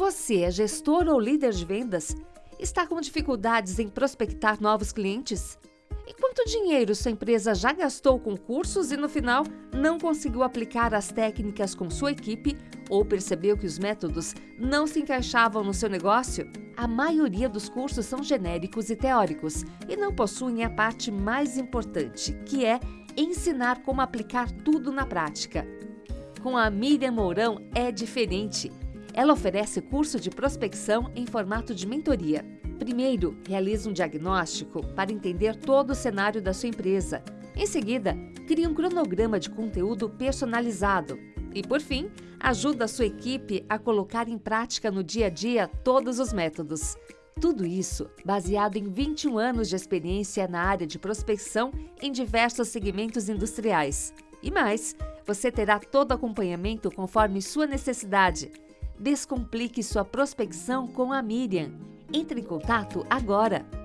Você é gestor ou líder de vendas? Está com dificuldades em prospectar novos clientes? E quanto dinheiro sua empresa já gastou com cursos e no final não conseguiu aplicar as técnicas com sua equipe ou percebeu que os métodos não se encaixavam no seu negócio? A maioria dos cursos são genéricos e teóricos e não possuem a parte mais importante, que é ensinar como aplicar tudo na prática. Com a Miriam Mourão é diferente. Ela oferece curso de prospecção em formato de mentoria. Primeiro, realiza um diagnóstico para entender todo o cenário da sua empresa. Em seguida, cria um cronograma de conteúdo personalizado. E, por fim, ajuda a sua equipe a colocar em prática no dia a dia todos os métodos. Tudo isso baseado em 21 anos de experiência na área de prospecção em diversos segmentos industriais. E mais, você terá todo acompanhamento conforme sua necessidade. Descomplique sua prospecção com a Miriam. Entre em contato agora!